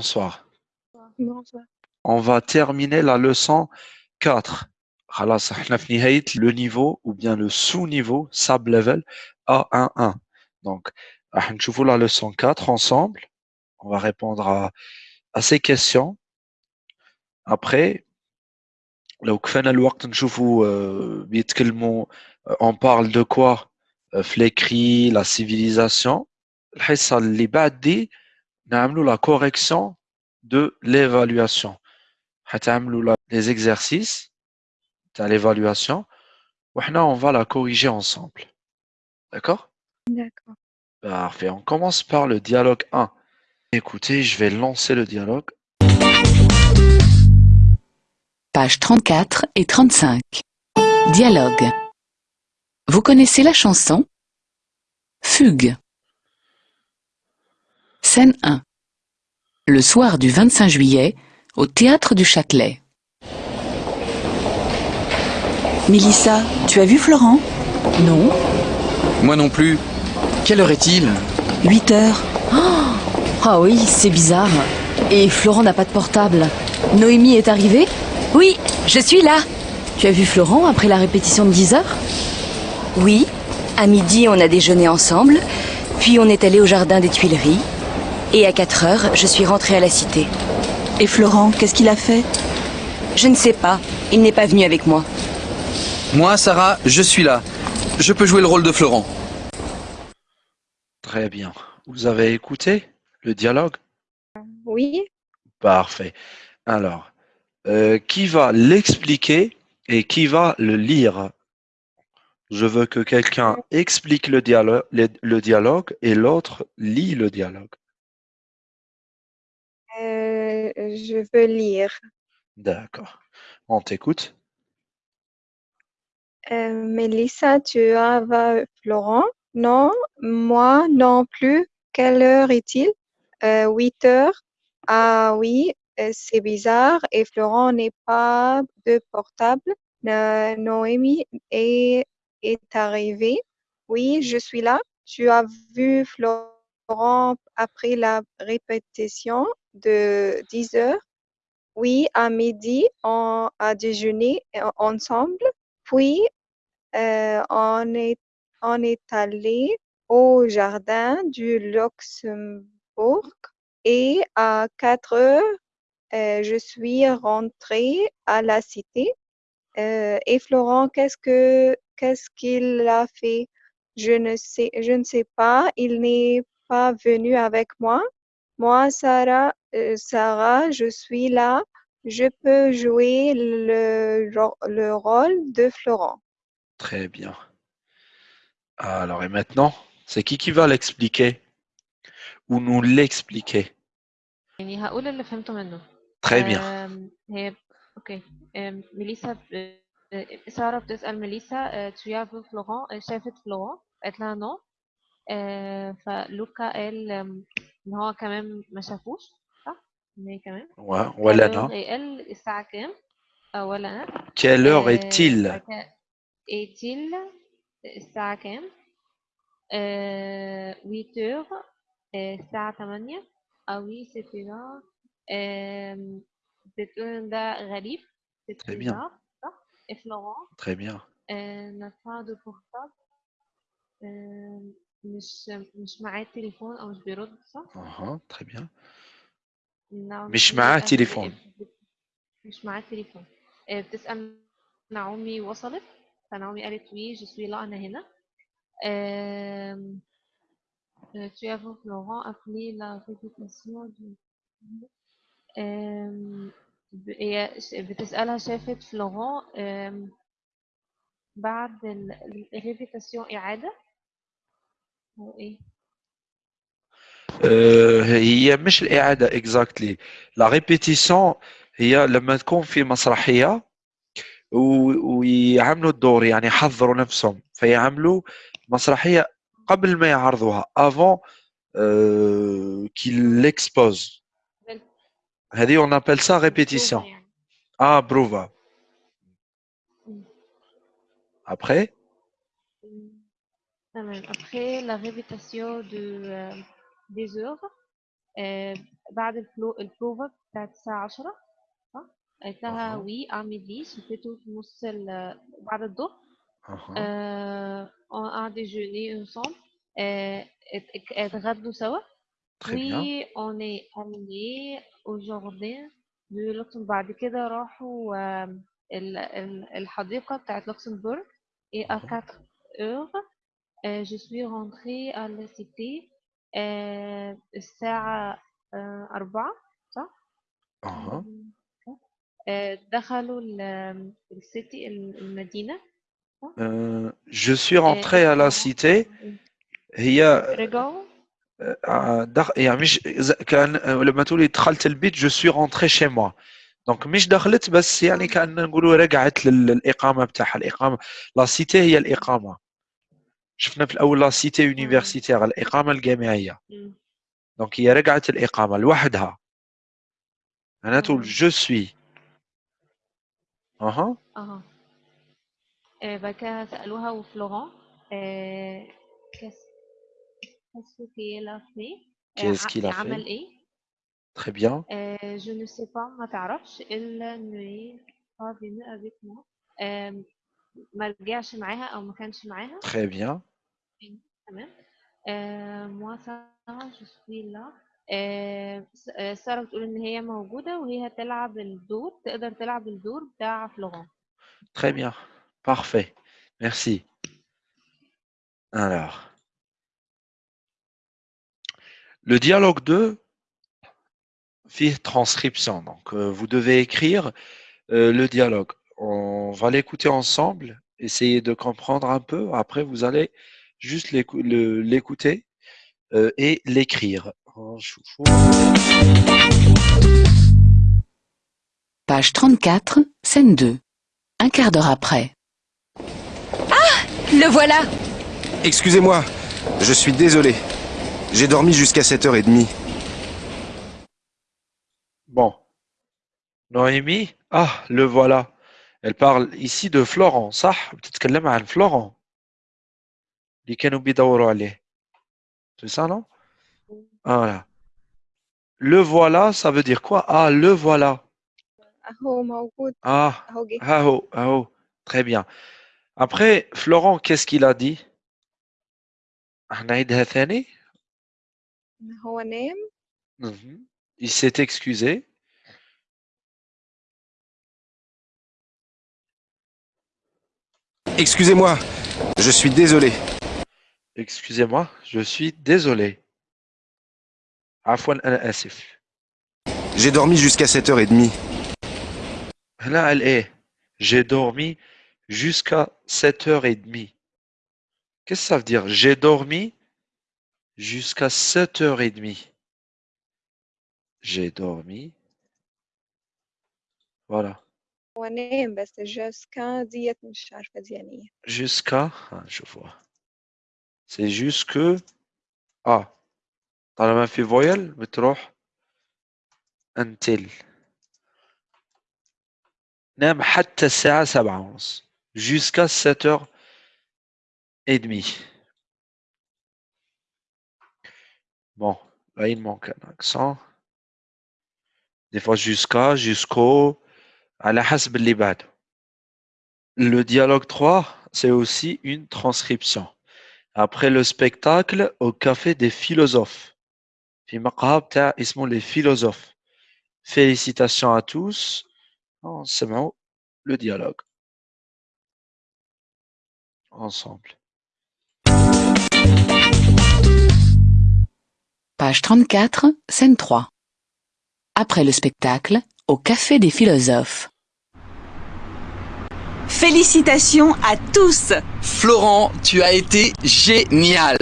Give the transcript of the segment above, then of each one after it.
bonsoir. Bonsoir. On va terminer la leçon 4. خلاص احنا في نهاية le niveau ou bien le sous-niveau sub level A11. Donc راح نشوفوا la leçon 4 ensemble. On va répondre à, à ces questions. Après لو كفانا الوقت نشوفوا euh, بيتكلموا euh, on parle de quoi euh, في l'écrit, la civilisation. الحصة اللي بعد دي نعملوا la correction de l'évaluation. حتعملوا la- les exercices à l'évaluation. وحنا on va la corriger ensemble. D'accord D'accord. Parfait. On commence par le dialogue 1. Écoutez, je vais lancer le dialogue. Pages 34 et 35. Dialogue. Vous connaissez la chanson Fugue. Scène 1. Le soir du 25 juillet, au théâtre du Châtelet. Mélissa, tu as vu Florent? Non Moi non plus. Quelle heure est-il? 8 heures. Ah oui, c'est bizarre. Et Florent n'a pas de portable. Noémie est arrivée? Oui, je suis là. Tu as vu Florent après la répétition de 10 heures? Oui. À midi, on a déjeuné ensemble. Puis on est allé au jardin des Tuileries. Et à 4 heures, je suis rentrée à la cité. Et Florent, qu'est-ce qu'il a fait? Je ne sais pas. Il n'est pas venu avec moi. Moi, Sarah, je suis là. Je peux jouer le rôle de Florent. Très bien. Vous avez écouté le dialogue? Oui. Parfait. Alors, euh, qui va l'expliquer et qui va le lire? Je veux que quelqu'un explique le dialogue, le, le dialogue et l'autre lit le dialogue. Euh, je veux lire. D'accord. On t'écoute. Euh, Mélissa, tu as vu Florent? Non, moi non plus. Quelle heure est-il? Euh, 8 heures. Ah oui, euh, c'est bizarre. Et Florent n'est pas de portable. Euh, Noémie est, est arrivée. Oui, je suis là. Tu as vu Florent? Après la répétition de 10 heures? Oui, à midi, on a déjeuné ensemble. Puis, euh, on est, on est allé au jardin du Luxembourg et à 4 heures, euh, je suis rentrée à la cité. Euh, et Florent, qu'est-ce que, qu'est-ce qu'il a fait? Je ne sais, je ne sais pas. Il n'est pas venu avec moi. Moi, Sarah, euh, Sarah, je suis là. Je peux jouer le, ro- le rôle de Florent. Très bien. Alors, et maintenant, c'est qui qui va l'expliquer Ou nous l'expliquer يعني هقول اللي فهمته منه Très bien. آم، هي اوكي آم، ميليسا ب... آه، سارة بتسأل ميليسا آه، تشيافو فلوران آه، شافت فلوران قالت لها نو آه، فلوكا قال آم، ان هو كمان ما شافوش صح؟ ان هي كمان Ouais, ولا فلو- أنا قال الساعة كام؟ آه، ولا انا Quelle heure آه، est-il بعد كده est-il الساعة كام؟ آه، 8 heures آه، الساعة 8 آه oui c'est bizarre آم، بتقول إن ده غريب c'est Très bien. bizarre صح؟ et Florent Très bien. آه، n'a pas de portable آه، مش مش معاه تليفون أو مش بيرد صح؟ Uhum, très bien. نعم مش معاه تليفون. مش معاه تليفون آه، بتسأل نعومي وصلت فنعومي قالت وي je suis là أنا هنا آم، euh, tu as vu Florent appeler la répétition du آم، ب- هي ش- بتسألها شافت فلوران آم، بعد الريبيتاسيون إعادة هو إيه؟ آه، هي مش الإعادة اكزاكتلي لا ريبيتيسيون هي لما تكون في مسرحية ويعملوا الدور يعني يحضروا نفسهم. فيعملوا مسرحية قبل ما يعرضوها افون كي ليكسبوز هذه اون ابل سا ريبيتيسيون آه بروفا ابخي après la répétition de euh, des heures euh, بعد الفلو البروفا بتاعت الساعة 10 صح؟ قالت لها أها. وي اعمل دي شفته في نص ال- بعد الظهر Aha. euh, on a déjeuné ensemble euh, ات- ات- اتغدوا سوا Très bien. Oui, on est allé au jardin de Luxembourg. بعد كده راحوا آم، ال- ال- الحديقة بتاعت لوكسمبورغ et à Mhm. 4 heures euh, je suis rentrée à la cité آه، الساعة آه، أربعة صح؟ Aha. آه، دخلوا ال- السيتي المدينة Euh, je suis rentré à la آه، cité هي رجعوا آه، دخ... يعني مش ز- كان آه، لما تقولي دخلت البيت je suis rentré chez moi دونك مش دخلت بس يعني كان نقولوا رجعت لل- للإقامة بتاعها الإقامة لا سيتي هي الإقامة شفنا في الأول لا سيتي يونيفرسيتير الإقامة الجامعية. دونك هي رجعت الإقامة لوحدها. معناته جو سوي أها. أها. إيه، بكا سألوها وفلورون كاسو كي لا في كيس كي لا في عمل إيه؟ Très bien. Euh, je ne sais ما تعرفش. إلا إنه pas venu avec moi. ما. إيه، رجعش معاها أو ما كانش معاها. Très bien. تمام آه، moi Sarah je suis là آه، س- آه، سارة بتقول ان هي موجودة وهي هتلعب الدور تقدر تلعب الدور بتاع فلوران Très bien. Parfait. Merci. Alors. Le dialogue 2 fait transcription. Donc, euh, vous devez écrire euh, le dialogue. On va l'écouter ensemble, essayer de comprendre un peu. Après, vous allez juste l'écouter euh, et l'écrire. Hein, Page 34, scène 2. Un quart d'heure après. Ah Le voilà Excusez-moi, je suis désolé. J'ai dormi jusqu'à 7h30. Bon. Noémie? Ah, le voilà. Elle parle ici de Florent, ça Peut-être qu'elle l'aime hein, Florent? اللي كانوا بيدوروا عليه. C'est ça, non? Voilà. Le voilà, ça veut dire quoi? Ah, le voilà. أهو موجود Ah, أهو جه ah oh, ah oh. Très bien. Après, Florent, qu'est-ce qu'il a dit? هنعيدها ثاني? هو نام Mhm. Il s'est excusé. Excusez-moi, je suis désolé. Excusez-moi, je suis désolé. Afwan Asif. J'ai dormi jusqu'à 7h30. Là, elle est. J'ai dormi jusqu'à 7h30. Qu'est-ce que ça veut dire? J'ai dormi jusqu'à 7h30. J'ai dormi. Voilà. Jusqu'à, ah, je vois. C'est jusque. Ah. طالما في voyelle بتروح until. نام حتى الساعة سبعة ونص. Jusqu'à 7h et demie. Bon, là il manque un accent. Des fois jusqu'à, jusqu'au, على حسب اللي بعده. Le dialogue 3, c'est aussi une transcription. Après le spectacle au café des philosophes. في مقهى بتاع اسمه les philosophes. Félicitations à tous. نسمعوا le dialogue. Ensemble. Page 34, scène 3. Après le spectacle, au café des philosophes. Félicitations à tous Florent, tu as été génial.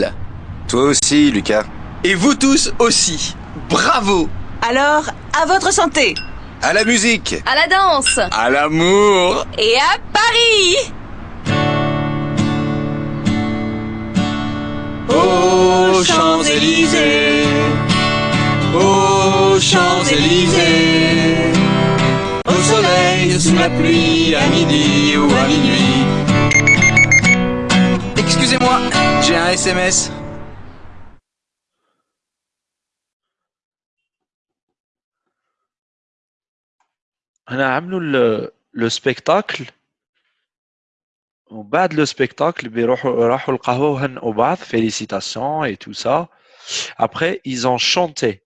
Toi aussi, Lucas. Et vous tous aussi. Bravo. Alors, à votre santé À la musique À la danse À l'amour. Et à Paris Aux Champs-Élysées. Aux Champs-Élysées Au soleil, sous la pluie, à midi ou à minuit. Excusez-moi, j'ai un SMS. هنا عملوا ال- le spectacle وبعد le spectacle بيروحوا راحوا القهوة وهنئوا بعض félicitations et tout ça après ils ont chanté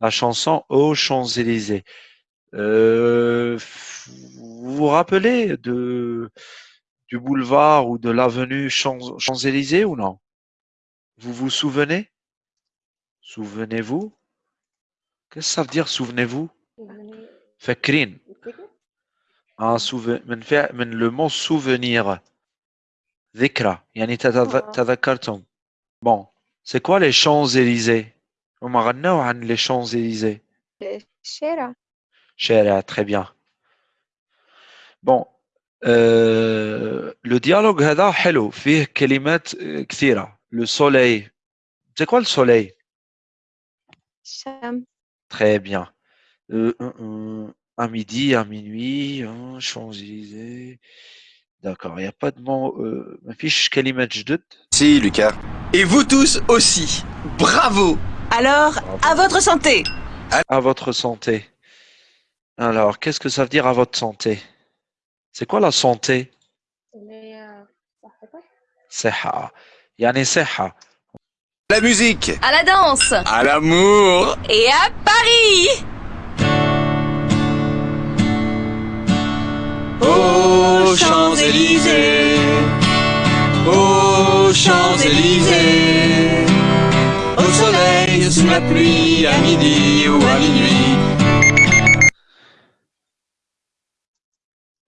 la chanson aux Champs-Élysées euh, vous vous rappelez de, du boulevard ou de l'avenue Champs-Élysées ou non? Vous vous souvenez? Souvenez-vous? Qu'est-ce que ça veut dire souvenez-vous? Fakrin. Un souvenir. Le mot souvenir. Dhikra. Yani tadhakartum. Bon. C'est quoi les Champs-Élysées? On m'a les Champs-Élysées? الشارع شارع très bien bon euh, le dialogue هذا حلو فيه كلمات آه، كثيرة le soleil c'est quoi le soleil الشمس très bien euh, euh, euh, à midi à minuit hein, Champs-Élysées d'accord il n'y a pas de mot euh, ما فيش كلمات جدد Si, Lucas. Et vous tous aussi. Bravo Alors, à votre santé à votre santé Alors, qu'est-ce que ça veut dire à votre santé? C'est quoi la santé? Seha. Yani Seha. La musique. À la danse. À l'amour. Et à Paris. Aux Champs-Élysées. Aux Champs-Élysées. Au soleil, sous la pluie, à midi ou à minuit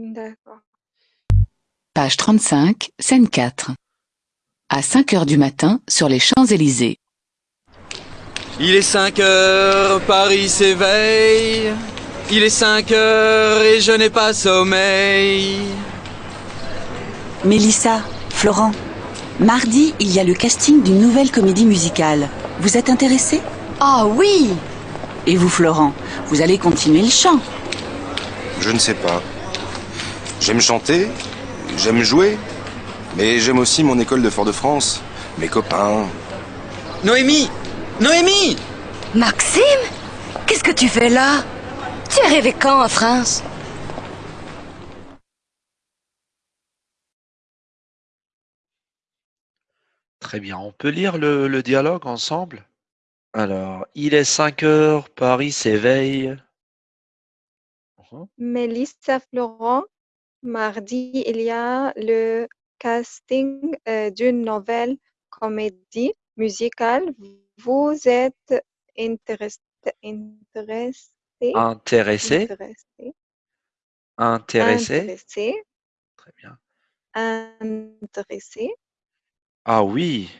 D'accord. Page 35, scène 4. À 5 heures du matin, sur les Champs-Élysées. Il est 5 heures, Paris s'éveille. Il est 5 heures et je n'ai pas sommeil. Mélissa, Florent, mardi, il y a le casting d'une nouvelle comédie musicale. Vous êtes intéressés Ah oui Et vous, Florent, vous allez continuer le chant? Je ne sais pas. J'aime chanter, j'aime jouer, mais j'aime aussi mon école de Fort-de-France, mes copains. Noémie Noémie Maxime Qu'est-ce que tu fais là? Tu es arrivé quand en France? Très bien. On peut lire le, le dialogue ensemble? Alors, il est 5 heures, Paris s'éveille. Mélissa Florent, mardi, il y a le casting euh, d'une nouvelle comédie musicale. Vous êtes intéressé, intéressé, Intéressé, intéressé, intéressé? intéressé, Très bien. intéressé. Ah oui,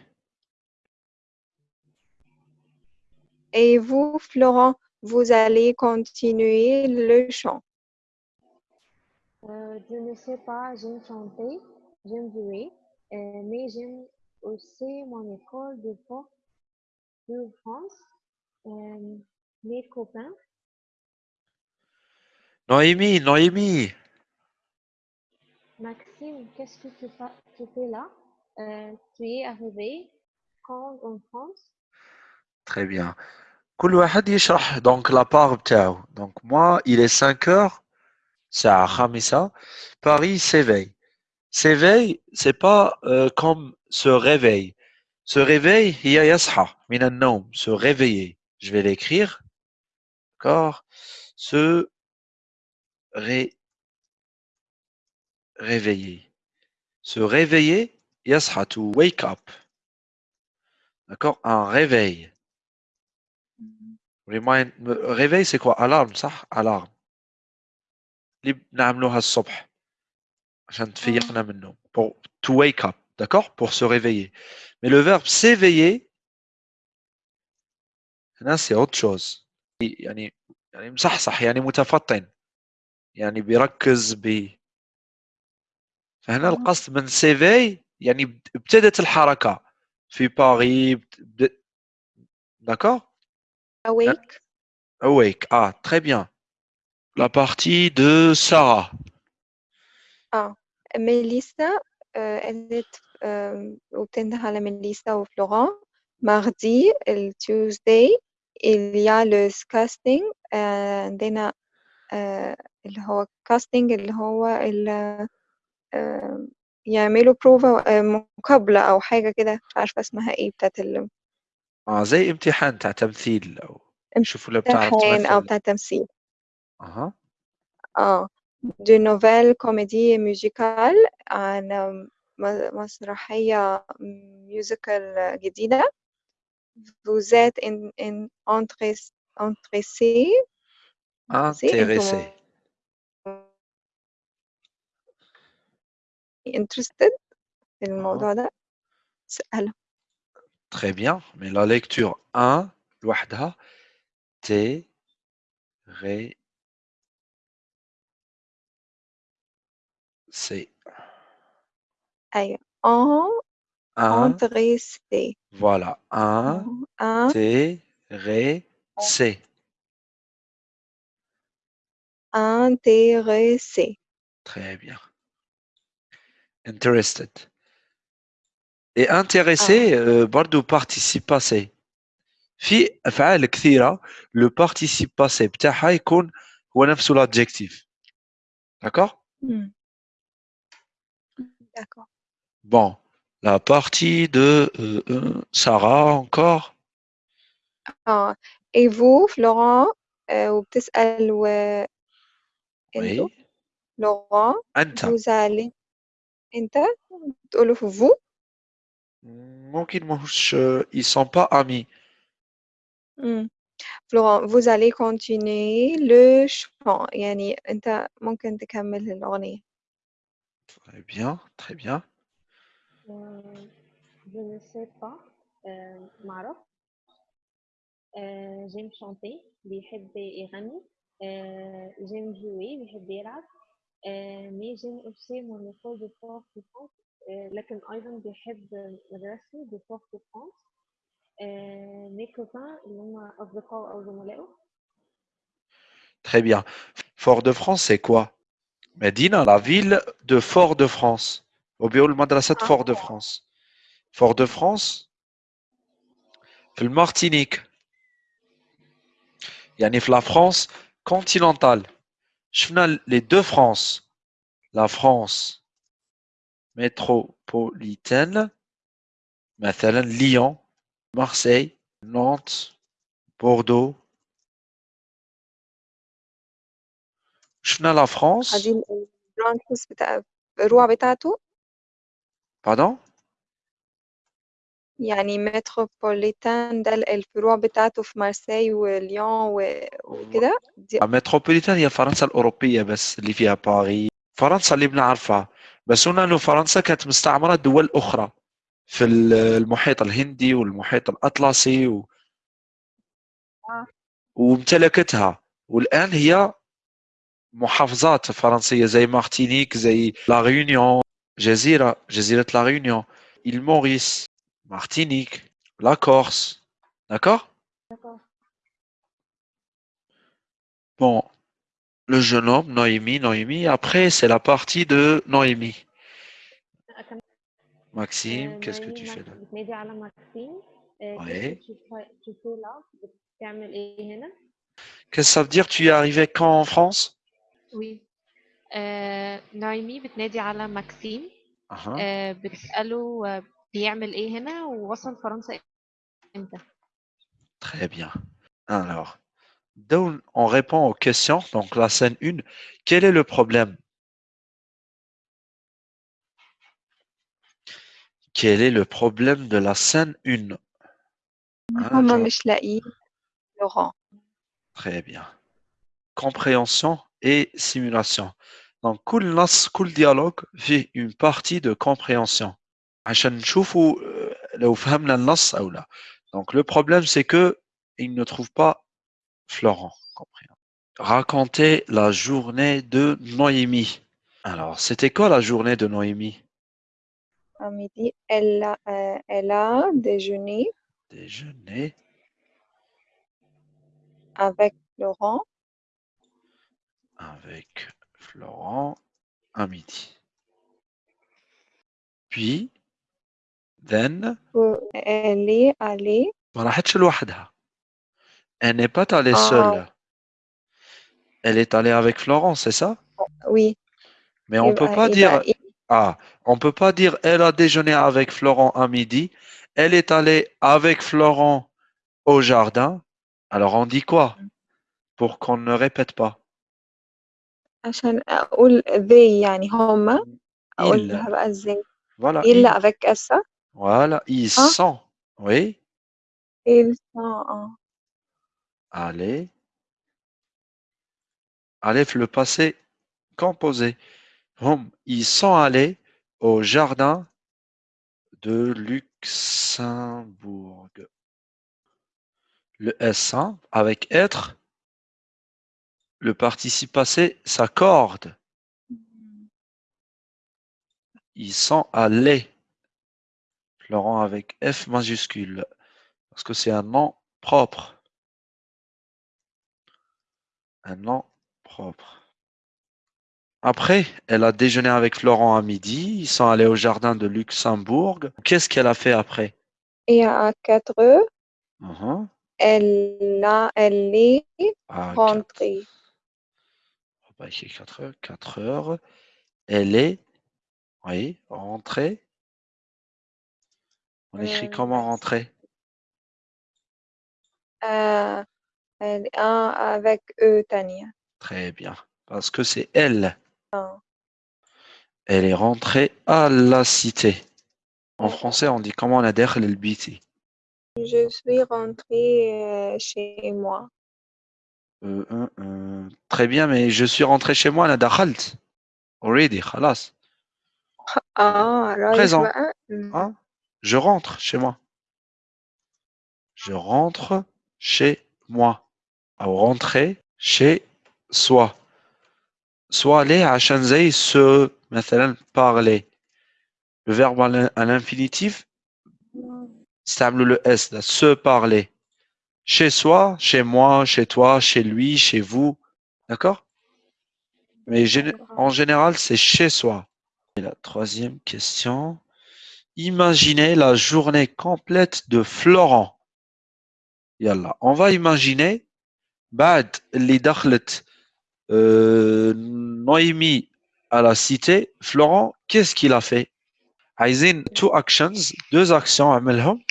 Et vous, Florent, vous allez continuer le chant. Euh, je ne sais pas, j'aime chanter, j'aime jouer, euh, mais j'aime aussi mon école de France, euh, mes copains. Noémie, Noémie. Maxime, qu'est-ce que tu, tu fais là? Tu es arrivé quand en France? Très bien. Donc la part, donc moi, il est 5 heures ça Hamissa, Paris s'éveille. S'éveille, c'est pas euh, comme se réveille. Se réveille, hiya yasha, minan se réveiller. Je vais l'écrire. D'accord? Se réveiller. Se réveiller, yasha, to wake up. D'accord? Un réveil. Mm-hmm. Remind... réveil, c'est quoi? Alarme, ça? Alarme. اللي بنعملوها الصبح عشان تفيقنا من النوم. Pour to wake up. D'accord? Pour se réveiller. Mais le verbe s'éveiller, هنا c'est autre chose. يعني يعني مصحصح يعني متفطن. يعني بيركز ب فهنا القصد من سيفي يعني ابتدت الحركة في باري بد... D'accord Awake. Awake. Ah, très bien. La partie de Sarah. Ah, Mélissa, euh, elle est euh, وبتنده على ميليسا وفلوران mardi ال Tuesday il y a le casting عندنا آه، اللي هو casting اللي هو ال آه، يعملوا بروفا مقابلة أو حاجة كده مش عارفة اسمها إيه بتاعت ال- آه زي امتحان تاع تمثيل أو شوفوا لو بتعرف امتحان أو بتاع تمثيل اها اه دي نوفيل كوميدي ميوزيكال عن م- مسرحية ميوزيكال جديدة vous êtes in, in entrés- intéressé intéressé intéressé انتم interested في اها الموضوع ده اسأله très bien mais la lecture 1 لوحدها T ré C أيوة en 1 intéressé voilà 1 en T ré C intéressé très bien interested et intéressé euh, برضو participe passé في افعال كثيره لو participe passé بتاعها يكون هو نفسه l'adjectif d'accord Hmm. d'accord bon la partie de euh, euh, Sarah encore اه et vous Florent آه، وبتسأل و انتوا oui Laurent انت vous allez انت بتقولوا في vous ممكن ماهوش ils sont pas amis Hmm. Florent vous allez continuer le chant يعني انت ممكن تكمل الأغنية très bien très bien Euh, je ne sais pas euh, معرف euh, j'aime chanter بيحب يغني euh, j'aime jouer بيحب يلعب euh, mais j'aime aussi mon école de Fort de France euh, لكن أيضا بيحب مدرسته de Fort de France euh, mes copains اللي هم أصدقائه أو زملائه très bien Fort-de-France c'est quoi Médina, la ville de Fort-de-France. Au bureau de ah. Fort-de-France. Fort-de-France, le Martinique. Yani la France continentale. Je les deux France. La France métropolitaine, Lyon, Marseille, Nantes, Bordeaux, شفنا France. هذه البرانكس بتاع بتاعته. Pardon يعني متروبوليتان ده الفروع بتاعته في مارسيل وليون و- وكده. دي المتروبوليتان هي فرنسا الأوروبية بس اللي فيها باريس. فرنسا اللي بنعرفها بس هنا إنه فرنسا كانت مستعمرة دول أخرى في ال- المحيط الهندي والمحيط الأطلسي و... آه. وامتلكتها. والآن هي محافظات فرنسية زي مارتينيك زي لا ريونيون جزيرة جزيرة لا ريونيون إل موريس مارتينيك لا كورس d'accord D'accord. Bon, le jeune homme, Noémie, Noémie. Après, c'est la partie de Noémie. أكمل Maxime, آه، qu'est-ce que نايمي tu fais ماك- là بتنادي على ماكسيم آه، Ouais. كيف تشوف- تشوفوا لا بتعمل ايه هنا Qu'est-ce que ça veut dire Tu es arrivé quand en France وي آه، نايمي بتنادي على ماكسيم Ah, آه، بتسأله آه، بيعمل ايه هنا ووصل فرنسا امتى Très bien. Alors, donc, on répond aux questions. Donc, la scène 1. Quel est le problème Quel est le problème de la scène 1 Hein, هما genre- مش لاقيين لوران Très bien. Compréhension et simulation. Donc, tout le dialogue fait une partie de compréhension. Euh, Donc, le problème, c'est que il ne trouve pas Florent. Raconter la journée de Noémie. Alors, c'était quoi la journée de Noémie? À midi, elle a, euh, déjeuné. Déjeuné. Avec Laurent avec Florent à midi. Puis, then. Elle est allée. Elle n'est pas allée ah. seule. Elle est allée avec Florent, c'est ça? Oui. Mais on ne peut bah, pas dire. Bah, ah, on peut pas dire elle a déjeuné avec Florent à midi. Elle est allée avec Florent au jardin. Alors on dit quoi? Pour qu'on ne répète pas عشان أقول they يعني هما Il. أقولها بقى إزاي Voilà. il ils. avec S Voilà, ils Ah. sont. Oui. ils sont en Allez. Allez, le passé composé. Hum, Ils sont allés au jardin de Luxembourg. Le S1 avec être, le participe passé s'accorde. Ils sont allés. Florent avec F majuscule. Parce que c'est un nom propre. Un nom propre. Après, elle a déjeuné avec Florent à midi. Ils sont allés au jardin de Luxembourg. Qu'est-ce qu'elle a fait après? Et à 4 heures Mhm. elle a elle est À rentrée va écrire 4 heures. 4 heures. Elle est, oui, rentrée. On écrit Euh, comment rentrer? Euh, elle avec eux Tania Très bien. Parce que c'est elle. Elle est rentrée à la cité. En français, on dit comment on a le biti? je suis rentrée euh, chez moi euh, très bien, mais je suis rentré chez moi, la dakhalt. Already, khalas. Ah, alors Présent. Hein? Je rentre chez moi. Je rentre chez moi. Ou rentrer chez soi. Soit aller à Shanzei se parler. Le verbe à l'infinitif, stable le S, là, se parler. Chez soi, chez moi, chez toi, chez lui, chez vous. D'accord Mais gén- en général, c'est chez soi. Et la troisième question. Imaginez la journée complète de Florent. Yallah. On va imaginer بعد اللي دخلت euh, Noémie à la cité, Florent, qu'est-ce qu'il a fait عايزين two actions, deux actions عملهم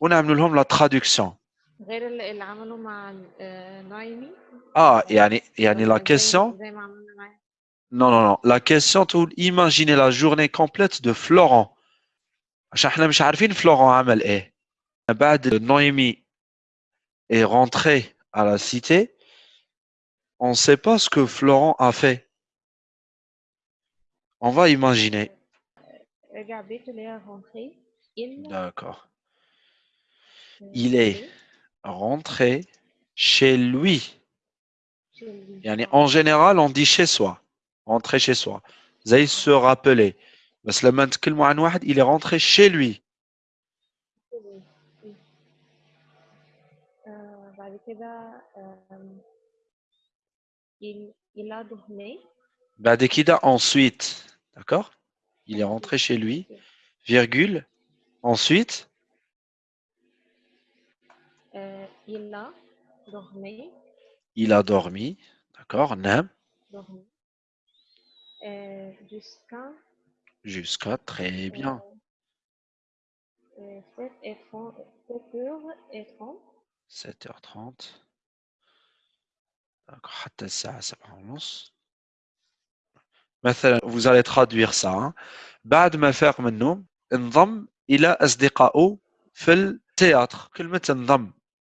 ونعمل لهم la traduction. غير اللي اللي عمله مع آه، نايمي Ah, يعني يعني ولا la زي- question زي ما عملنا معاه Non, non, non. La question تقول imaginez la journée complète de Florent. عشان احنا مش عارفين Florent عمل ايه. بعد Noémie est rentré à la cité, on ne sait pas ce que Florent a fait. On va imaginer. رجع بيته اللي هي rentré il D'accord. euh, Il est rentrer chez lui. En général, on dit chez soi, rentrer chez soi. Vous allez se rappeler. Il est rentré chez lui. Il a. Badekida ensuite, d'accord? Il est rentré chez lui, virgule. Ensuite, il a dormi il a dormi. D'accord نام. dormi euh, jusqu'à Jusqu'à très bien. euh, 7 et 30 7 heures et 30 7h30. D'accord. حتى الساعة 7:30. مثلا vous allez traduire ça. hein. بعد ما فاق من النوم انضم إلى أصدقائه في التياتر. كلمة انضم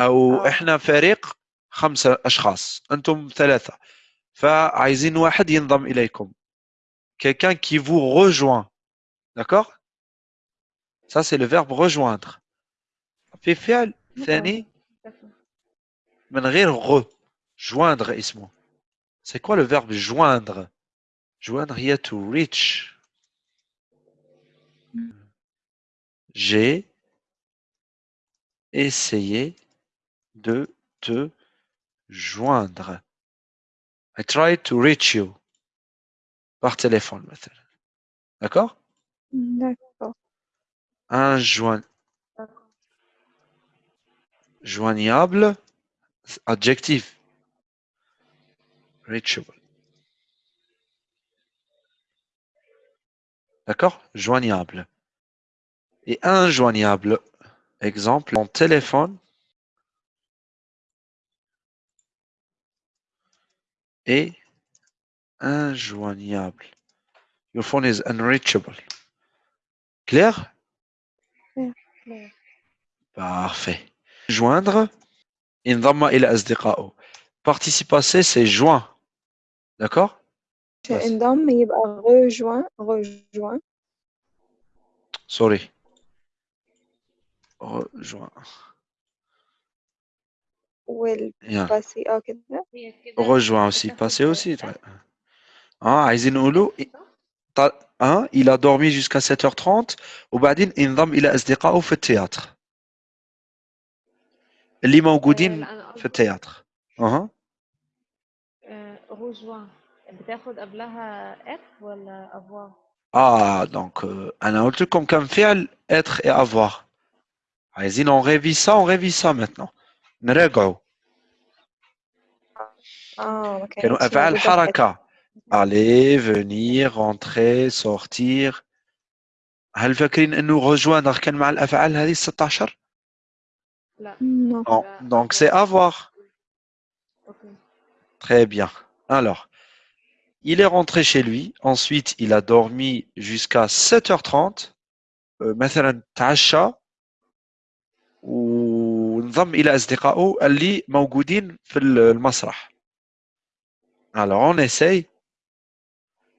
او آه. احنا فريق خمسة اشخاص انتم ثلاثة فعايزين واحد ينضم اليكم quelqu'un qui vous rejoint d'accord ça c'est le verbe rejoindre في فعل ثاني من غير غ joindre اسمه c'est quoi le verbe joindre joindre هي to reach j'ai essayé de te joindre I tried to reach you par téléphone مثلا d'accord D'accord. un joint joignable adjectif reachable d'accord joignable et injoignable exemple mon téléphone est injoignable. Your phone is unreachable. Clair? Oui. Parfait. Joindre? Indama ila asdiqa'u. Participe passé, c'est joint. D'accord Indam yibqa rejoint, rejoint. Sorry. Rejoint. Yeah. والباسي اه كده هي كده rejoint aussi بتاخد passé aussi ده. اه عايزين نقولوا ط- اه il a dormi jusqu'à 7h30 وبعدين انضم إلى أصدقائه في التياتر اللي آه، موجودين لا انا في قصدي التياتر اها روجوان بتاخد قبلها اف ولا افوار اه دونك انا قلت لكم كم فعل être et avoir عايزين on révise ça on révise ça maintenant نراجعوا اه ما كانوا كانتش افعال موجودة في حركة aller venir rentrer sortir هل فاكرين انه rejoindre كان مع الافعال هذه 16 لا Non. Non, لا، donc c'est avoir. اوكي Très bien. Alors, il est rentré chez lui. Ensuite, il a dormi jusqu'à 7h30. Euh, مثلا تعشى وانضم إلى أصدقائه اللي موجودين في المسرح. Alors, on essaye.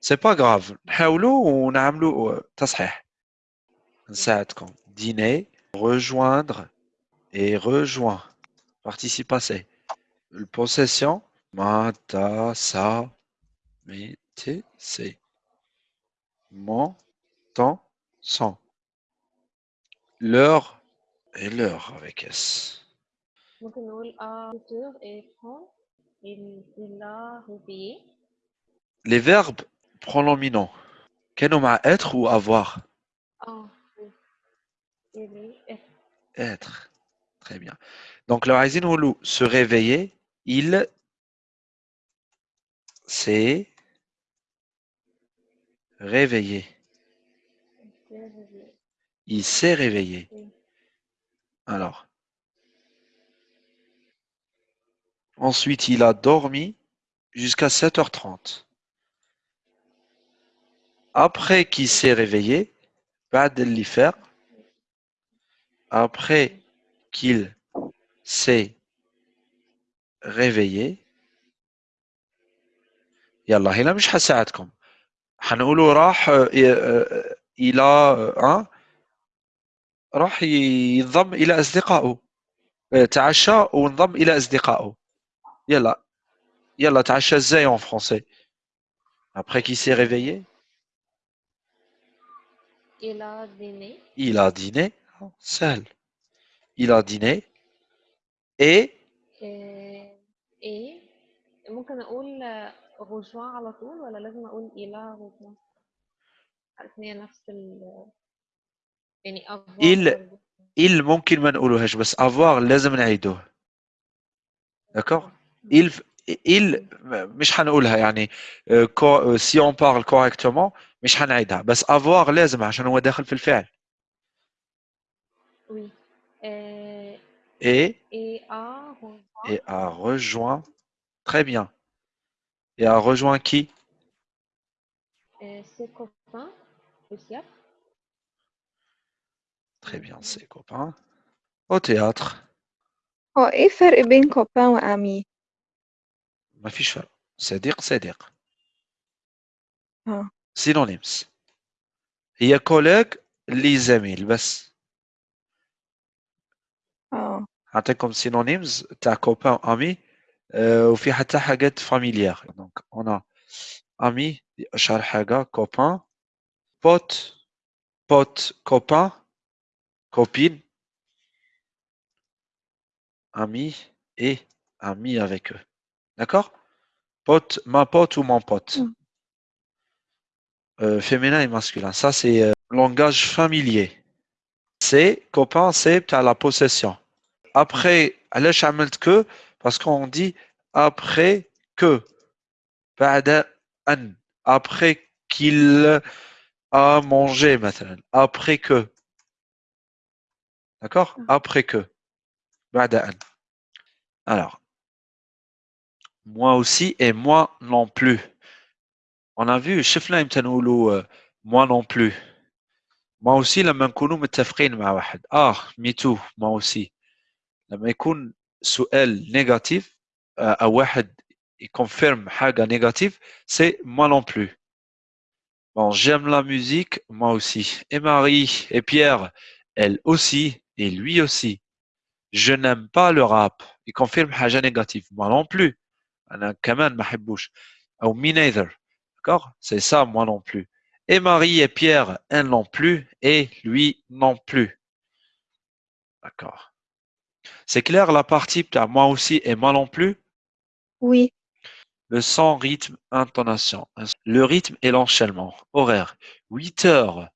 C'est pas grave. نحاولوا ونعملوا تصحيح. نساعدكم. Dîner, rejoindre et rejoint. Participe passé. Le possession. Mata, sa, mettez, c'est. Mon, temps, son. L'heure et l'heure avec S. Donc, nous et. Il l'a. Les verbes pronoms minants. Quel nom à être ou avoir? Être. E. être. Très bien. Donc, le raisin ou se réveiller, il s'est réveillé. Il s'est réveillé. Alors. Ensuite, il a dormi jusqu'à 7h30. Après qu'il s'est réveillé, بعد اللي فاق, après qu'il s'est réveillé يلا هنا مش حساعدكم حنقولوا راح آه، آه، إلى آه، راح ينضم إلى أصدقائه. آه، تعشى وانضم إلى أصدقائه. يلا. يلا تعشى إزاي en français. Après qu'il s'est réveillé. Il a dîné. Il a dîné. سهل il a dîné. Et إيه ممكن أقول روجوان على طول ولا لازم أقول عارف ان هي نفس ال يعني avoir Il- برضه. il ممكن ما نقولوهاش بس avoir لازم نعيدوه d'accord il il مش حنقولها يعني euh, co- euh, si on parle correctement مش حنعيدها بس avoir لازم عشان هو داخل في الفعل oui آه، et et a rejoint et a rejoint très bien Et a rejoint qui euh, ses copains aussi. Très bien, ses copains. Au théâtre. هو ايه الفرق بين كوبان وامي ما فيش فرق صديق صديق اه synonyms هي كوليج اللي زميل بس اه عطيكم synonyms تاع كوبان امي آه، وفي حتى حاجات فاميليار دونك انا امي اشهر حاجه كوبان بوت بوت كوبان copine ami et ami avec eux d'accord pote ma pote ou mon pote Mm. Euh, féminin et masculin ça c'est euh, langage familier c'est copain c'est à la possession après علاش عملت que parce qu'on dit après que بعد أن après qu'il a mangé مثلا après que d'accord après que بعد أن alors moi aussi et moi non plus on a vu شفنا امتى نقولوا euh, moi non plus moi aussi لما نكونوا متفقين مع واحد اه me too moi aussi لما يكون سؤال نيجاتيف او واحد يكونفيرم حاجه نيجاتيف c'est moi non plus bon j'aime la musique moi aussi et Marie et Pierre elle aussi Et lui aussi. Je n'aime pas le rap. Il confirme haja négative. Moi non plus. D'accord? C'est ça, moi non plus. Et Marie et Pierre, elles non plus. Et lui non plus. D'accord. C'est clair la partie moi aussi et moi non plus? Oui. Le sang, rythme, intonation. Le rythme et l'enchaînement. Horaire. 8 heures,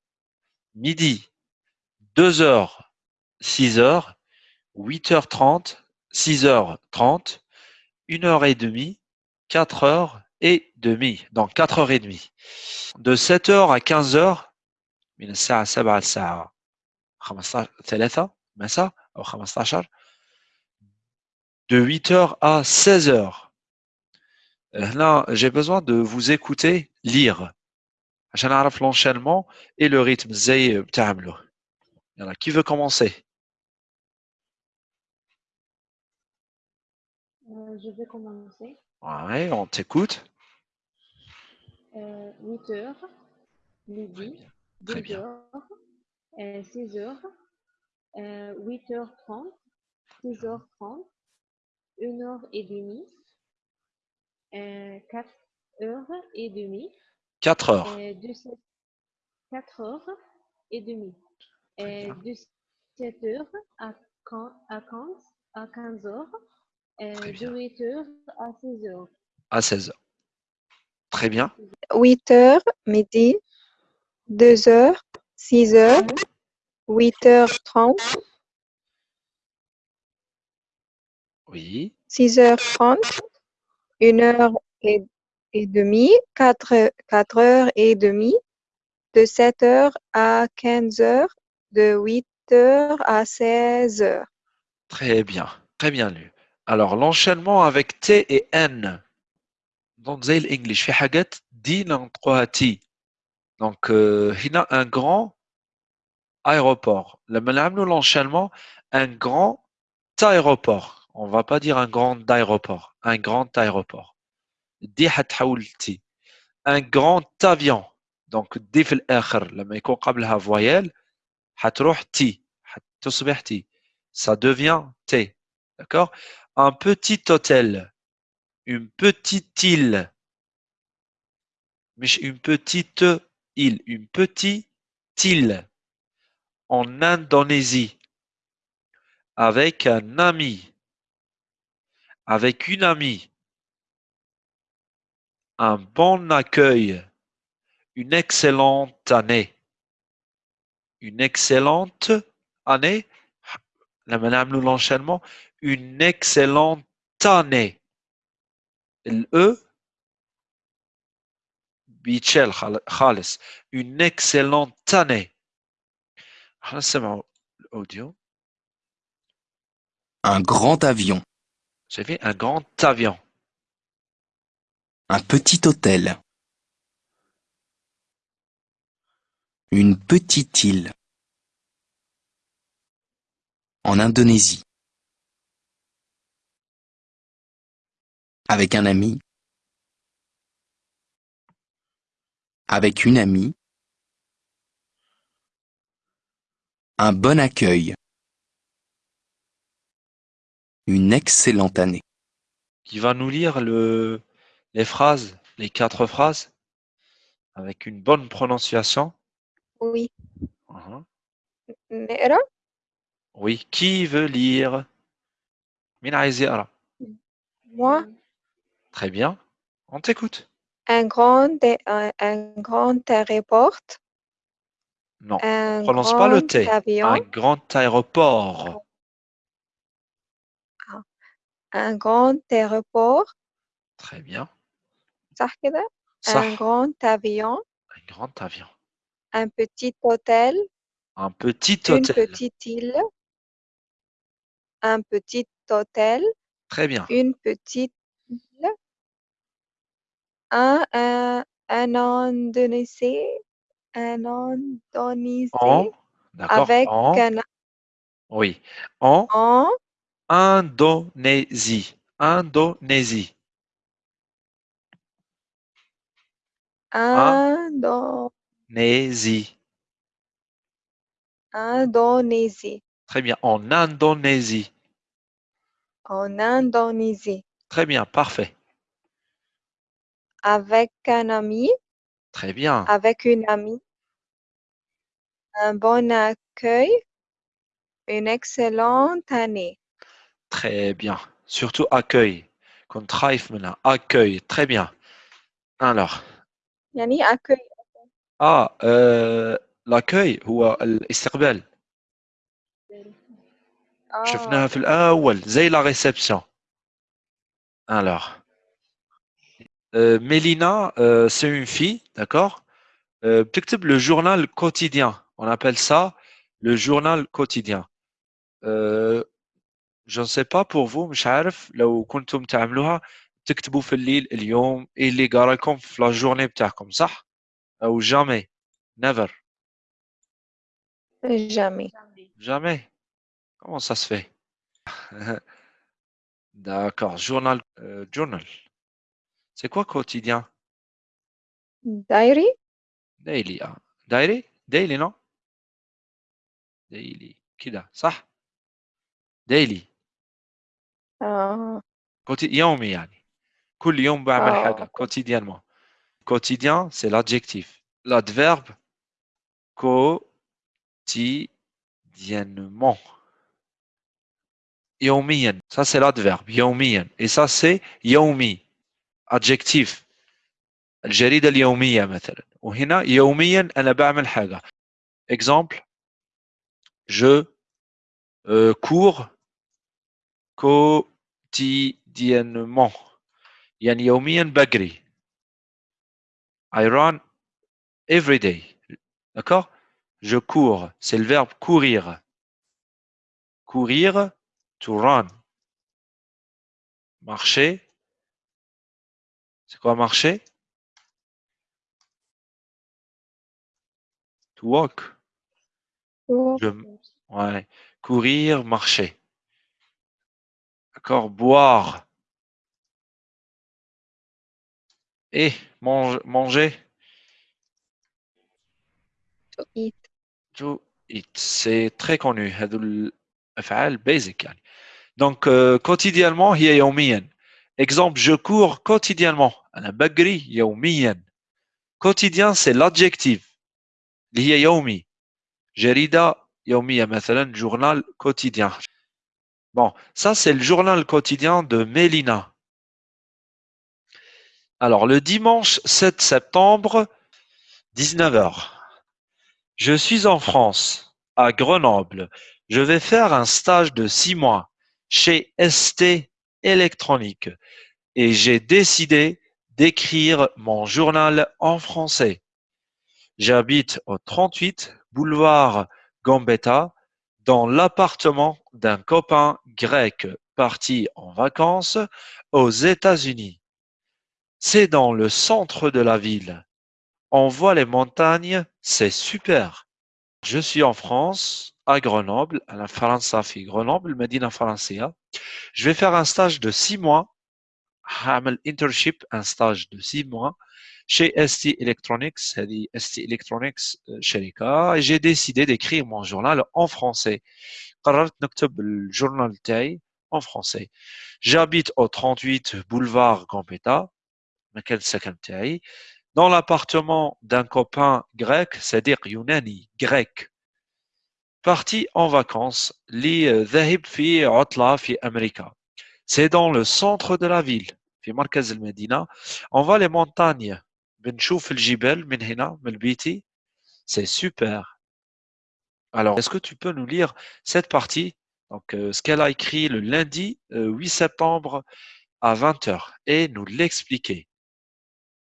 midi, 2 heures, 6 heures, 8 heures 30, 6 heures 30, 1 heure et demie, 4 heures et demie. Donc 4 heures et demie. De 7 heures à 15 heures, من الساعة 7 الساعة 15 3 مساء أو 15 de 8 heures à 16 heures. Euh, Là, j'ai besoin de vous écouter lire. عشان أعرف l'enchaînement et le rythme زي بتعمله. يلا qui veut commencer je vais commencer. Ouais, on t'écoute. Euh, 8 heures, midi, Très 2 bien. heures, euh, 6 heures, euh, 8 heures 30, 6 heures 30, 1 heure et demie, euh, 4 heures et demie, 4 heures. euh, de 7 4 heures et demie, euh, de 7 heures à 15, à 15, à 15 heures, euh, Très de bien. 8 heures à 16 heures. À 16 heures. Très bien. 8 heures midi 2 heures 6 heures 8 heures 30 Oui. 6 heures 30 1 heure et, et demie 4, 4 heures et demie de 7 heures à 15 heures de 8 heures à 16 heures Très bien. Très bien lu. Alors, l'enchaînement avec T et N. Donc, zay l'English. Donc, il y a un grand aéroport. L'enchaînement, un grand aéroport. On ne va pas dire un grand aéroport. Un grand aéroport. Un grand avion. Donc, di fil akhir. Lama ykoun voyelle. Ça devient T. D'accord? un petit hôtel, une petite île, une petite île, une petite île en Indonésie avec un ami, avec une amie, un bon accueil, une excellente année, une excellente année, la madame l'enchaînement, une excellente année ال بيتشال خال- خالص une excellente année احنا نسمعوا الاوديو Un grand avion. شايفين un grand avion Un petit hôtel. Une petite île. En Indonésie. Avec un ami. Avec une amie. Un bon accueil. Une excellente année. Qui va nous lire le, les phrases, les quatre phrases, avec une bonne prononciation. Oui. Mhm. نقرا Oui. Qui veut lire مين عايز يقرا moi Très bien, on t'écoute. Un grand, un, un grand aéroport. Non, un prononce pas le T. Avion. Un grand aéroport. Ah, un grand aéroport. Très bien. Un grand avion. Un grand avion. Un petit hôtel. Un petit hôtel. Une petite île. Un petit hôtel. Très bien. Une petite un un un Indonésie un Indonésie En. D'accord. avec En. un Oui. En en Indonésie. Indonésie. Indo- Nésie. Indonésie Très bien. En Indonésie. en Indonésie Très bien. Parfait avec un ami Très bien. avec une amie un bon accueil une excellente année Très bien. Surtout accueil. Qu'on travaille maintenant. Accueil. Très bien. Alors. يعني accueil Ah, euh, l'accueil هو الاستقبال. شفناها آه. في الأول زي la réception. Alors. Euh, Mélina, euh, c'est une fille, d'accord euh, بتكتب le journal quotidien. On appelle ça le journal quotidien. Euh, je ne sais pas pour vous مش عارف لو كنتم تعملوها تكتبوا في الليل اليوم ايه اللي قرا لكم في la journée بتاعكم صح؟ أو jamais never jamais jamais comment ça se fait D'accord, journal euh, journal. C'est quoi quotidien diary daily ah. diary daily non daily كده صح daily آه. كوتي- يومي يعني كل يوم بعمل آه، حاجة أوكي. quotidiennement quotidien c'est l'adjectif l'adverbe quotidiennement يوميا ça c'est l'adverbe يوميا et ça c'est يومي adjectif الجريدة اليومية مثلا وهنا يوميا أنا بعمل حاجة exemple je euh, cours quotidiennement يعني يوميا بجري I run every day d'accord je cours c'est le verbe courir courir to run marcher c'est quoi marcher to walk Je- ouais. courir marcher d'accord boire et mange- manger to eat to eat c'est très connu هذو الأفعال basic يعني donc euh, quotidiennement هي يوميا exemple je cours quotidiennement أنا بجري يوميا quotidien c'est l'adjectif اللي هي يومي جريدة يومية مثلا journal quotidien bon ça c'est le journal quotidien de Mélina alors le dimanche 7 septembre 19h Je suis en France, à Grenoble. Je vais faire un stage de six mois chez ST Électronique et j'ai décidé d'écrire mon journal en français. J'habite au 38 boulevard Gambetta dans l'appartement d'un copain grec parti en vacances aux États-Unis. C'est dans le centre de la ville. On voit les montagnes, c'est super. Je suis en France, à Grenoble, à la France Grenoble, Medina Francia. Je vais faire un stage de six mois, un internship, un stage de six mois chez ST Electronics, ST Electronics شركة, et j'ai décidé d'écrire mon journal en français. قررت نكتب الجورنال تاعي en français. J'habite au 38 boulevard Gambetta, مكان السكن تاعي, dans l'appartement d'un copain grec, c'est-à-dire Yunani, grec. Parti en vacances, li ذاهب في عطلة في أمريكا. C'est dans le centre de la ville, في مركز المدينة. On va les montagnes. بنشوف الجبال من هنا من بيتي. C'est super. Alors, est-ce que tu peux nous lire cette partie donc, euh, ce qu'elle a écrit le lundi euh, 8 septembre à 20h et nous l'expliquer.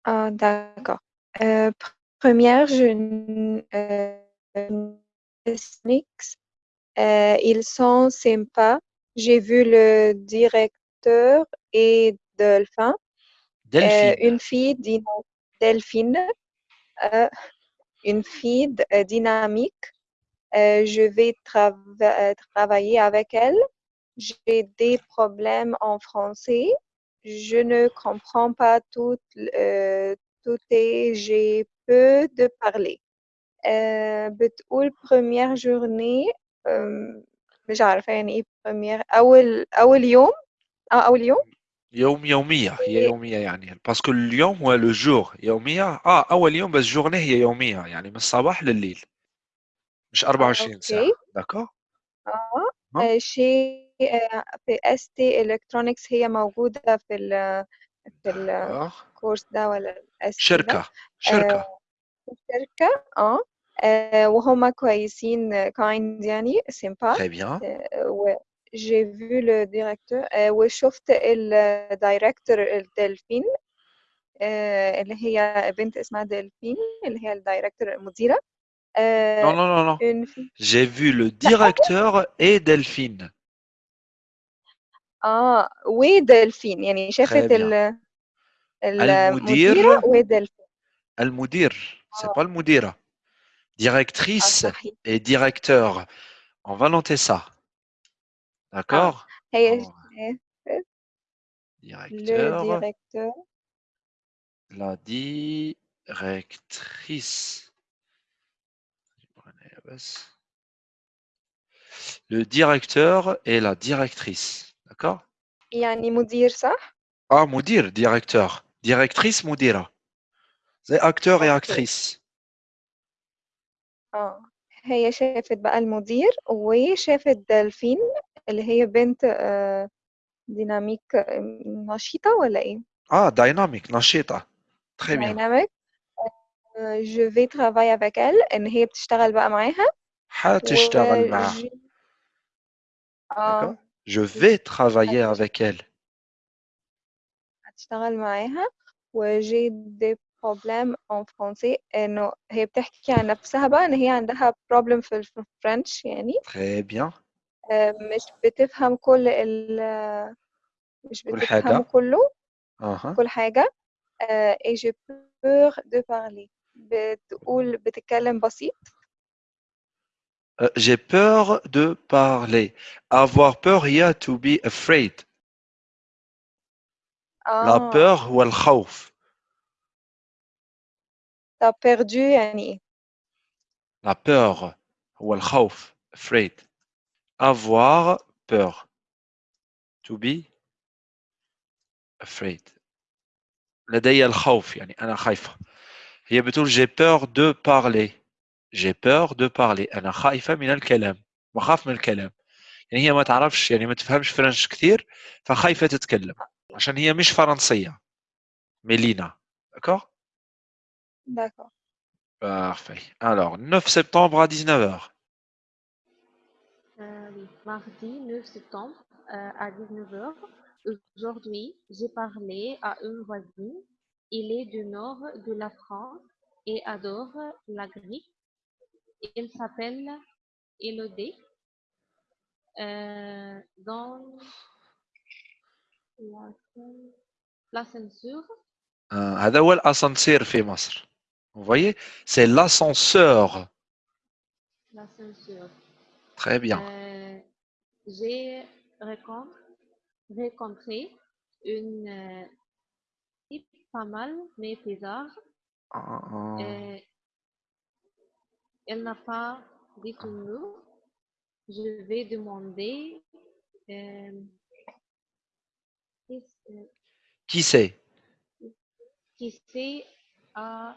Ah, d'accord. Euh, pr- première, je euh. Euh, ils sont sympas. J'ai vu le directeur et Delphin. Euh, Delphine. une fille Delphine. euh, une fille dynamique. Je vais trava- travailler avec elle. J'ai des problèmes en français. Je ne comprends pas tout, tout et j'ai peu de parler. آه، بتقول journée أم، مش عارفة يعني إيه première أول أول يوم آه أول يوم؟ يوم يومية هي يومية يعني باسكو اليوم هو لو جور يومية آه أول يوم بس جورني هي يومية يعني من الصباح لليل مش 24 ساعة أوكي. داكور آه ها؟ آه، شيء آه، في اس تي الكترونكس هي موجودة في ال في الكورس ده ولا الاس ده؟ شركة شركة آه، الشركة اه آه، وهما كويسين كايند يعني سيمبا très bien و j'ai vu le directeur آه، وشفت الدايركتور الدلفين آه، اللي هي بنت اسمها دلفين اللي هي الدايركتور المديرة non آه، non non non une fille j'ai vu le لا directeur et Delphine اه ودلفين يعني très شافت bien ال- المديرة المدير ودلفين المدير c'est pas le moudira. Directrice et directeur. On va noter ça. D'accord directeur, directeur. La directrice. Le directeur et la directrice. D'accord? Il y a ça Ah, moudir, directeur. Directrice, moudira. زي et أوكي. actrice. آه هي شافت بقى المدير وشافت دلفين اللي هي بنت آه، ديناميك نشيطة ولا إيه؟ ah dynamique نشيطة très bien. دايناميك. جو في ترافاي افيك ال إن هي بتشتغل بقى معاها. حتشتغل معاه وجي d'accord آه. Je vais travailler avec elle. هتشتغل معاها. وجي دي بروبليم ان فرونسي إنه هي بتحكي عن نفسها بقى إن هي عندها بروبلم في الفرنش يعني. Très bien. آه، مش بتفهم كل ال مش كل بتفهمه حاجة. كله. كل حاجة. آه، et j'ai peur de parler. بتقول بتتكلم بسيط. Euh, j'ai peur de parler. Avoir peur il y a to be afraid. La آه. peur هو الخوف طب perdu يعني ايه la peur هو الخوف afraid avoir peur to be afraid لدي الخوف يعني أنا خايفة هي بتقول j'ai peur de parler j'ai peur de parler أنا خايفة من الكلام بخاف من الكلام يعني هي ما تعرفش يعني ما تفهمش فرنش كثير فخايفة تتكلم عشان هي مش فرنسية ميلينا d'accord d'accord parfait alors 9 septembre à 19h Euh, oui, mardi 9 septembre euh, à 19h. Aujourd'hui, j'ai parlé à une voisine. Il est du nord de la France et adore la grille. Il s'appelle Elodie. Euh, dans la, la censure, آه، هذا هو الاسانسير في مصر vous voyez c'est l'ascenseur L'ascenseur. très bien Euh, J'ai rencontré, rencontré une euh, type pas mal, mais bizarre. Ah, ah. Euh, elle n'a pas dit son nom. Je vais demander euh, qui, euh, qui c'est? qui c'est à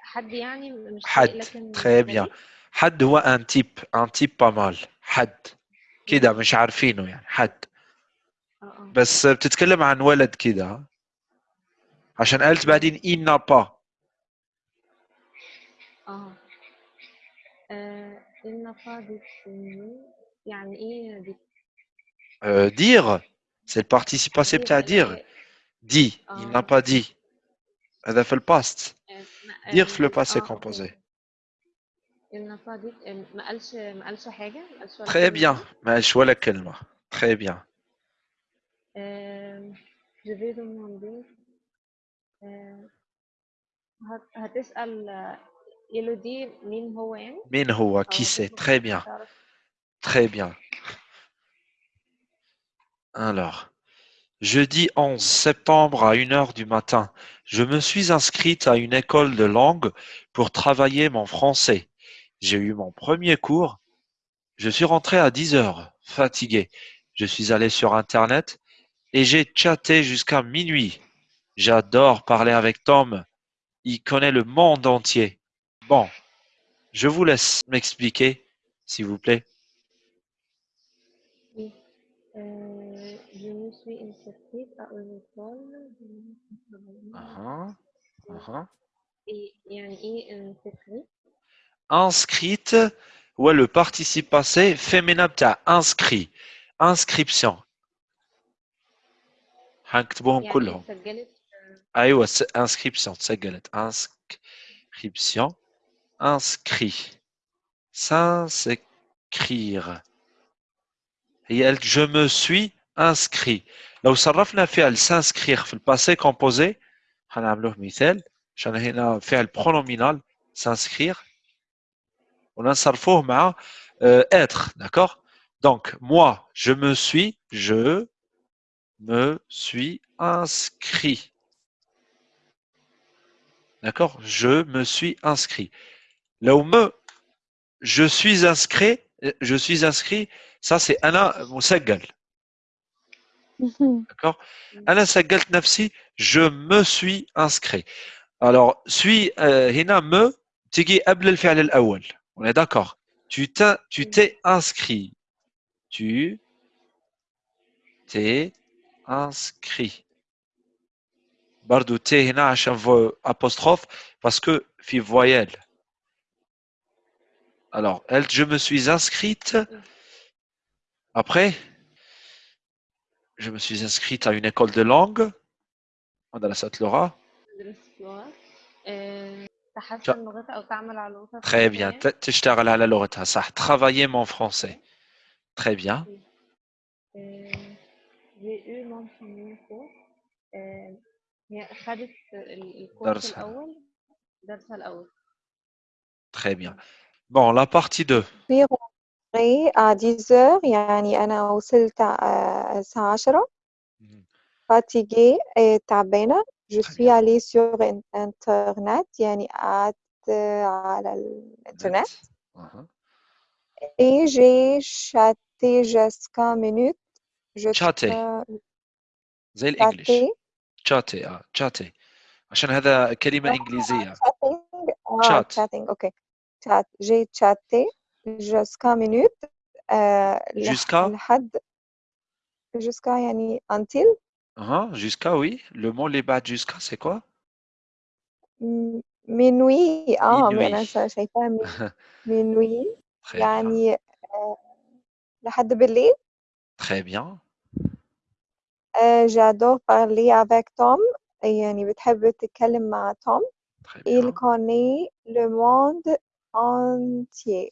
حد يعني مش حد. لكن très bien غريب. حد هو un type un type pas mal. حد. كده مش عارفينه يعني حد. آه آه. بس بتتكلم عن ولد كده؟ عشان قالت بعدين il n'a pas. آه. آه، il n'a pas يعني إيه دي؟ Euh, dire. C'est le participe passé بتاع dire آه، dit. il آه. n'a pas dit. هذا في الباست آه، ما- dire في le آه، passé آه، composé أوكي. il n'a pas dit آه، ما قالش ما قالش حاجة ما قالش ولا très كلمة bien يعني. ما قالش ولا كلمة très bien آه، je vais demander آه، هت- هتسأل آه، إيلودي مين هو يعني مين هو أو qui c'est هتطلب très bien تعرف Très bien. Alors, jeudi 11 septembre à 1h du matin, je me suis inscrite à une école de langue pour travailler mon français. J'ai eu mon premier cours. Je suis rentré à 10h, fatigué. Je suis allé sur Internet et j'ai chatté jusqu'à minuit. J'adore parler avec Tom. Il connaît le monde entier. Bon, je vous laisse m'expliquer, s'il vous plaît. Euh, à une école Uh-huh, uh-huh. et يعني ايه inscrite inscrite ouais le participe passé féminin بتاع inscrit inscription هنكتبهم يعني كلهم سجلت ايوه س- inscription تسجلت inscription inscrit s'inscrire هي قالت je me suis inscrit لو صرفنا فعل s'inscrire في الباسé composé هنعملوه مثال عشان هنا فعل pronominal s'inscrire ونصرفوه مع euh, être d'accord donc moi je me suis je me suis inscrit d'accord je me suis inscrit لو me je suis inscrit je suis inscrit ça c'est أنا مسجل Mhm. D'accord? Mm. Anna Sagalt Nafsi, je me suis inscrit. Alors, suis, euh, Hina, me, tigi abdel fi'al al-awwal. On est d'accord? Tu t'es inscrit. Tu t'es inscrit. Bardou t'es hina apostrophe parce que fi voyelle. Alors, elle, je me suis inscrite. Mm. Après, je me suis inscrite à une école de langue, Laura. Très bien. Travailler mon français. Très bien. Très bien. Bon, la partie 2. إيه ديزور يعني أنا وصلت الساعة آه 10 فاتيجي تعبانه جو سوي علي سور انترنت يعني قعدت على الإنترنت. اي جي شاتي جاسكا مينوت شاتي زي الإنجليش. شاتي آه شاتي عشان هذا كلمة إنجليزية. شات شات أوكي شات جي شاتي jusqu'à minute آه، لح- Jusqu'à لحد jusqu'à يعني until uh jusqu'à oui le mot les بعد jusqu'à c'est quoi م- minuit آه Minuit. أنا شا- شايفاها من- minuit Très bien. يعني آه، لحد بالليل Très bien. آه، j'adore parler avec Tom يعني بتحب تتكلم مع توم Très il bien. connaît le monde entier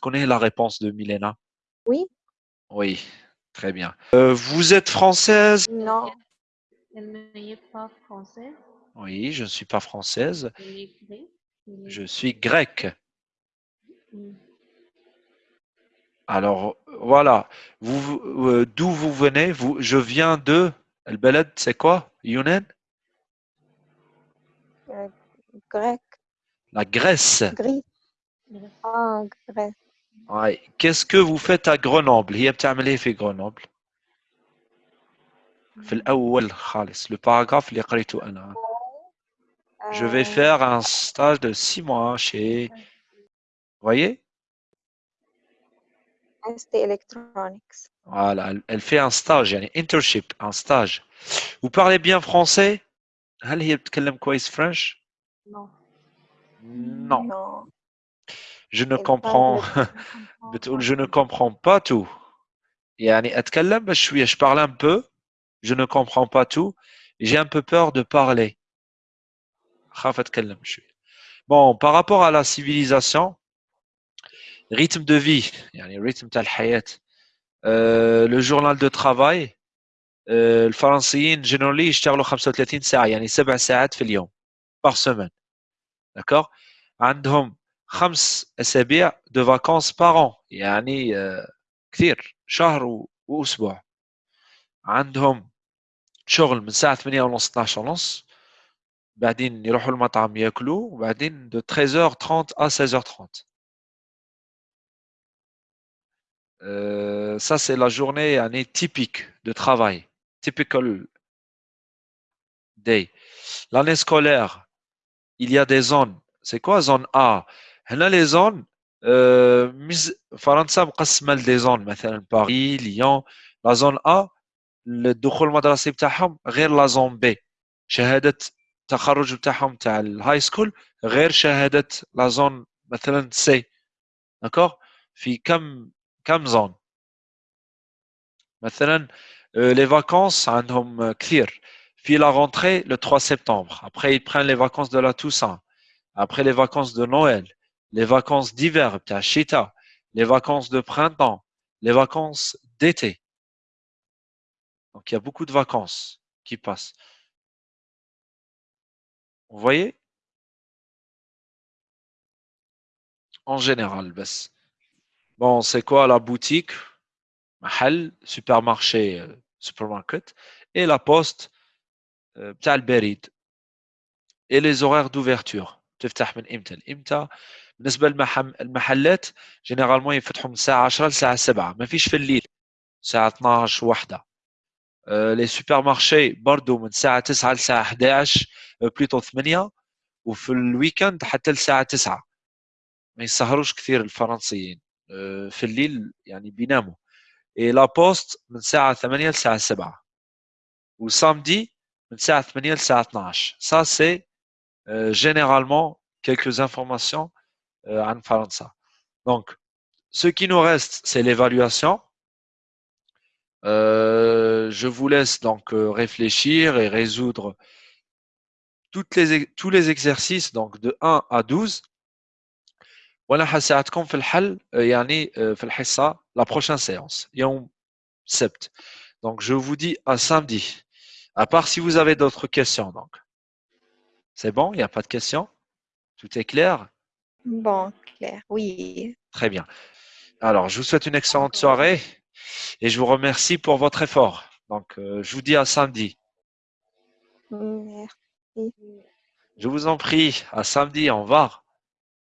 connaît la réponse de Milena Oui. Oui, très bien. Euh, vous êtes française? Non. je ne suis pas française. Oui, je ne suis pas française. Je suis grecque. Alors, voilà. Vous, euh, D'où vous venez? Je viens de... El Beled, c'est quoi? Younen? Euh, Grec. La Grèce. Grèce. اه grec Ouais. Qu'est-ce que vous faites à Grenoble هي بتعمل ايه في Grenoble في الأول خالص le paragraphe اللي قريته أنا Je vais آه، faire un stage de six mois chez Vous voyez ST Electronics Voilà, elle, elle fait un stage يعني internship un stage. Vous parlez bien français هل هي بتتكلم كويس French Non. Non, non je ne elle comprends parle بتقول je ne comprends pas tout يعني أتكلم بس شوية je parle un peu je ne comprends pas tout j'ai un peu peur de parler خاف أتكلم شوية Bon, par rapport à la civilisation rythme de vie يعني rythme تاع الحياة euh, le journal de travail euh, الفرنسيين generally يشتغلوا 35 ساعة يعني سبع ساعات في اليوم par semaine d'accord عندهم خمس أسابيع de vacances par an يعني آه، كثير شهر و- وأسبوع عندهم شغل من الساعة 8 ونص 12 ونص بعدين يروحوا المطعم ياكلوا وبعدين de 13h30 à 16h30 Euh, ça c'est la journée يعني typique de travail typical day l'année scolaire il y a des zones c'est quoi zone A هنا les zones euh, مز- فرنسا مقسمة لدي زون مثلا باريس ليون لا زون A الدخول المدرسي بتاعهم غير لا زون بي شهادة التخرج بتاعهم تاع الهاي سكول غير شهادة لا زون مثلا سي داكور في كم كم زون مثلا euh, les vacances عندهم كثير في la rentrée le 3 septembre après ils prennent les vacances de la Toussaint après les vacances de Noël les vacances d'hiver بتاع الشتاء les vacances de printemps les vacances d'été donc il y a beaucoup de vacances qui passent vous voyez en général بس bon c'est quoi la boutique محل supermarché euh, supermarket et la poste euh, بتاع البريد et les horaires d'ouverture تفتح من امتى لامتى بالنسبة للمحلات جينيرالمون يفتحوا من الساعة 10 للساعة 7 ما فيش في الليل الساعة 12 واحدة لي سوبر مارشي برضو من الساعة 9 للساعة 11 بليتو 8 وفي الويكند حتى للساعة 9 ما يسهروش كثير الفرنسيين. آه، في الليل يعني بيناموا. Et la poste من الساعة 8 للساعة 7 والسامدي من الساعة 8 للساعة 12 ça c'est euh, généralement quelques informations euh, عن فرنسا. Donc, ce qui nous reste, c'est l'évaluation. Euh, je vous laisse donc euh, réfléchir et résoudre toutes les, tous les exercices donc de 1 à 12. وانا هساعدكم في الحل آه، يعني آه، في الحصة la prochaine séance يوم السبت. Donc je vous dis à samedi. À part si vous avez d'autres questions donc. C'est bon, il n'y a pas de questions Tout est clair Bon clair oui Très bien. Alors, je vous souhaite une excellente soirée et je vous remercie pour votre effort. Donc, euh, je vous dis à samedi. merci Je vous en prie. À samedi. Au revoir.